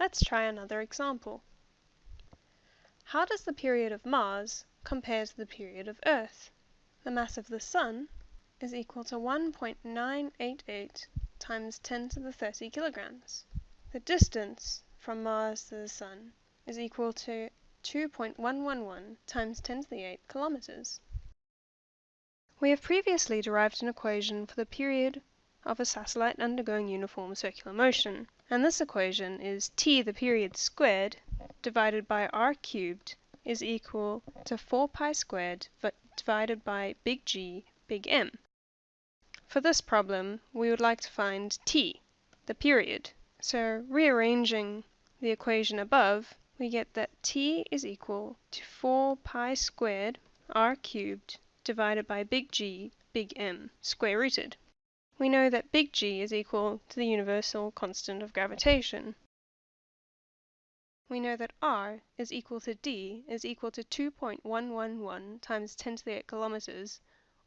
Let's try another example. How does the period of Mars compare to the period of Earth? The mass of the Sun is equal to 1.988 times 10 to the 30 kilograms. The distance from Mars to the Sun is equal to 2.111 times 10 to the 8 kilometers. We have previously derived an equation for the period of a satellite undergoing uniform circular motion, and this equation is t the period squared divided by r cubed is equal to 4 pi squared divided by big G big M. For this problem we would like to find t, the period. So rearranging the equation above, we get that t is equal to 4 pi squared r cubed divided by big G big M square rooted. We know that big G is equal to the universal constant of gravitation. We know that r is equal to d is equal to 2.111 times 10 to the 8 kilometers,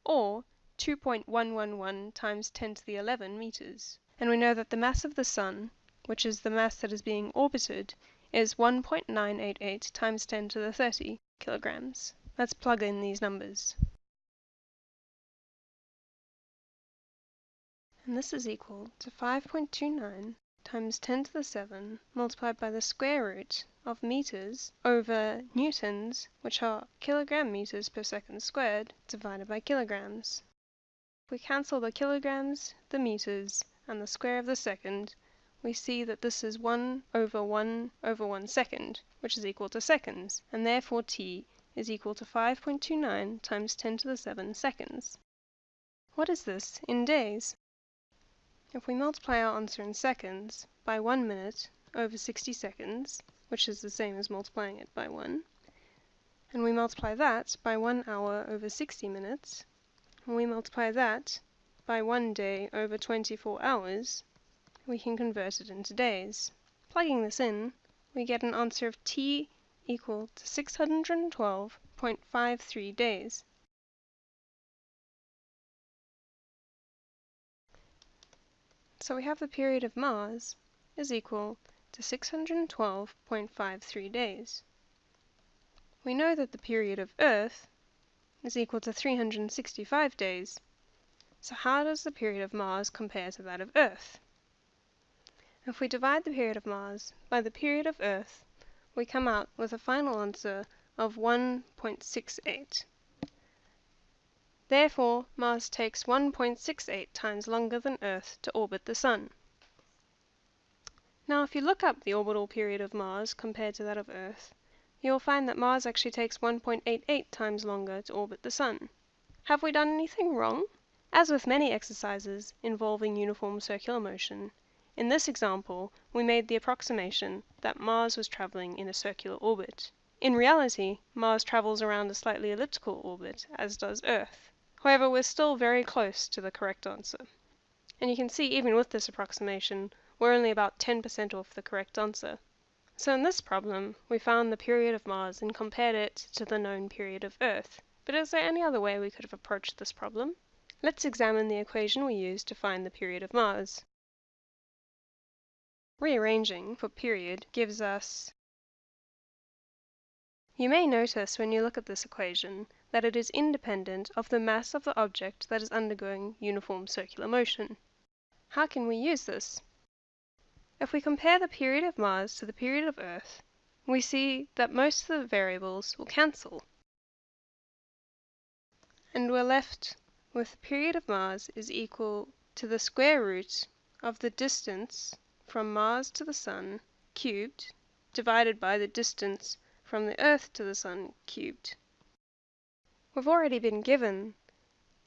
or 2.111 times 10 to the 11 meters. And we know that the mass of the Sun, which is the mass that is being orbited, is 1.988 times 10 to the 30 kilograms. Let's plug in these numbers. And this is equal to 5.29 times 10 to the 7 multiplied by the square root of meters over newtons, which are kilogram meters per second squared, divided by kilograms. We cancel the kilograms, the meters, and the square of the second, we see that this is 1 over 1 over 1 second, which is equal to seconds, and therefore t is equal to 5.29 times 10 to the 7 seconds. What is this in days? If we multiply our answer in seconds by 1 minute over 60 seconds, which is the same as multiplying it by 1, and we multiply that by 1 hour over 60 minutes, and we multiply that by one day over 24 hours, we can convert it into days. Plugging this in, we get an answer of t equal to 612.53 days. So we have the period of Mars is equal to 612.53 days. We know that the period of Earth is equal to 365 days. So how does the period of Mars compare to that of Earth? If we divide the period of Mars by the period of Earth, we come out with a final answer of 1.68. Therefore, Mars takes 1.68 times longer than Earth to orbit the Sun. Now if you look up the orbital period of Mars compared to that of Earth, you will find that Mars actually takes 1.88 times longer to orbit the Sun. Have we done anything wrong? As with many exercises involving uniform circular motion, in this example we made the approximation that Mars was traveling in a circular orbit. In reality, Mars travels around a slightly elliptical orbit, as does Earth. However, we're still very close to the correct answer. And you can see even with this approximation, we're only about 10% off the correct answer. So in this problem, we found the period of Mars and compared it to the known period of Earth. But is there any other way we could have approached this problem? Let's examine the equation we used to find the period of Mars. Rearranging for period gives us you may notice when you look at this equation that it is independent of the mass of the object that is undergoing uniform circular motion. How can we use this? If we compare the period of Mars to the period of Earth, we see that most of the variables will cancel. And we're left with the period of Mars is equal to the square root of the distance from Mars to the Sun cubed divided by the distance from the Earth to the Sun cubed. We've already been given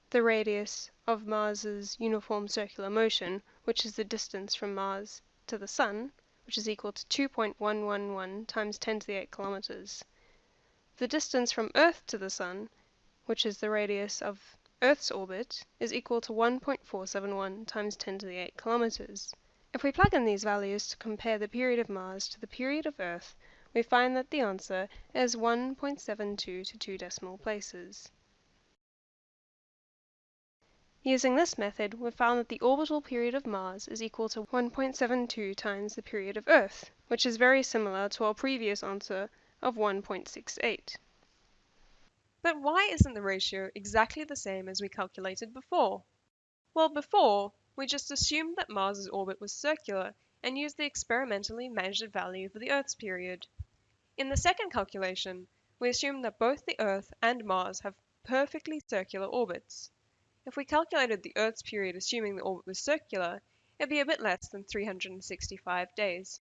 the radius of Mars's uniform circular motion, which is the distance from Mars to the Sun, which is equal to 2.111 times 10 to the 8 kilometers. The distance from Earth to the Sun, which is the radius of Earth's orbit, is equal to 1.471 times 10 to the 8 kilometers. If we plug in these values to compare the period of Mars to the period of Earth, we find that the answer is 1.72 to two decimal places. Using this method, we found that the orbital period of Mars is equal to 1.72 times the period of Earth, which is very similar to our previous answer of 1.68. But why isn't the ratio exactly the same as we calculated before? Well, before, we just assumed that Mars's orbit was circular and used the experimentally measured value for the Earth's period. In the second calculation, we assume that both the Earth and Mars have perfectly circular orbits. If we calculated the Earth's period assuming the orbit was circular, it'd be a bit less than 365 days.